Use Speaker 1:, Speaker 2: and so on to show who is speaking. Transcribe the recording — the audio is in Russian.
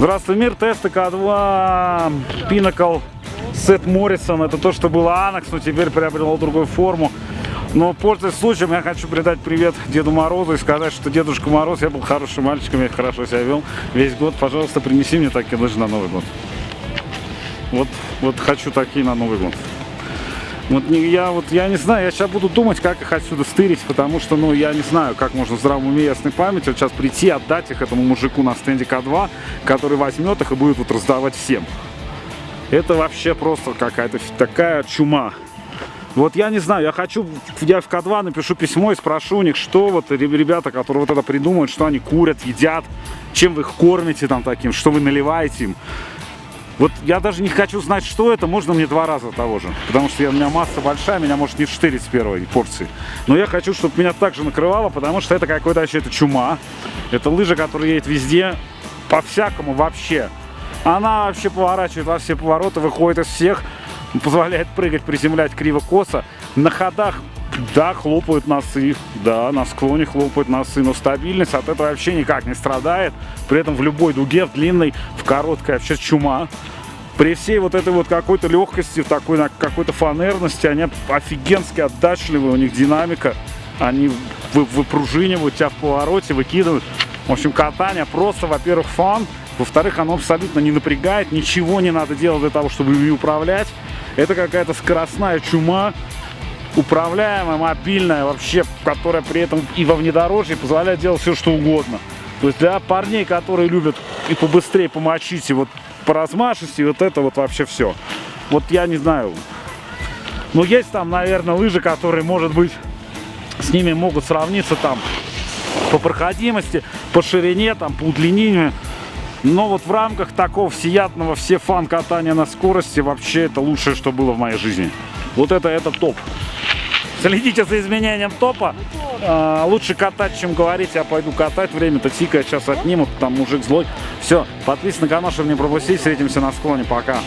Speaker 1: Здравствуй, мир. Тесты К2 Pinnacle Сет Моррисон. Это то, что было Анакс, но теперь приобрело другую форму. Но, пользуясь случаем, я хочу передать привет Деду Морозу и сказать, что Дедушка Мороз, я был хорошим мальчиком, я хорошо себя вел весь год. Пожалуйста, принеси мне такие лыжи на Новый год. Вот, вот хочу такие на Новый год. Вот не, я вот я не знаю, я сейчас буду думать, как их отсюда стырить, потому что, ну, я не знаю, как можно в здравом уме ясной памяти вот сейчас прийти, отдать их этому мужику на стенде К2, который возьмет их и будет вот раздавать всем. Это вообще просто какая-то такая чума. Вот я не знаю, я хочу, я в К2 напишу письмо и спрошу у них, что вот ребята, которые вот это придумают, что они курят, едят, чем вы их кормите там таким, что вы наливаете им. Вот я даже не хочу знать, что это, можно мне два раза того же. Потому что я, у меня масса большая, меня может не штырить с первой порции. Но я хочу, чтобы меня также накрывало, потому что это какой-то вообще это чума. Это лыжа, которая едет везде, по-всякому вообще. Она вообще поворачивает во все повороты, выходит из всех, позволяет прыгать, приземлять криво-косо. На ходах да, хлопают носы, да, на склоне хлопают носы, но стабильность от этого вообще никак не страдает. При этом в любой дуге, в длинной, в короткой вообще чума. При всей вот этой вот какой-то легкости, такой какой-то фанерности, они офигенски отдачливые, у них динамика. Они выпружинивают тебя в повороте, выкидывают. В общем, катание просто, во-первых, фан. Во-вторых, оно абсолютно не напрягает, ничего не надо делать для того, чтобы ими управлять. Это какая-то скоростная чума, управляемая, мобильная, вообще, которая при этом и во внедорожье позволяет делать все, что угодно. То есть для парней, которые любят и побыстрее помочить, и вот по размашисти, вот это вот вообще все. Вот я не знаю. Но есть там, наверное, лыжи, которые, может быть, с ними могут сравниться там по проходимости, по ширине, там, по удлинению. Но вот в рамках такого всеядного все фан катания на скорости вообще это лучшее, что было в моей жизни. Вот это, это топ. Следите за изменением топа. А, лучше катать, чем говорить. Я пойду катать. Время-то тикает. Сейчас отнимут. Там мужик злой. Все. Подписывайтесь на канал, чтобы не пропустить. Встретимся на склоне. Пока.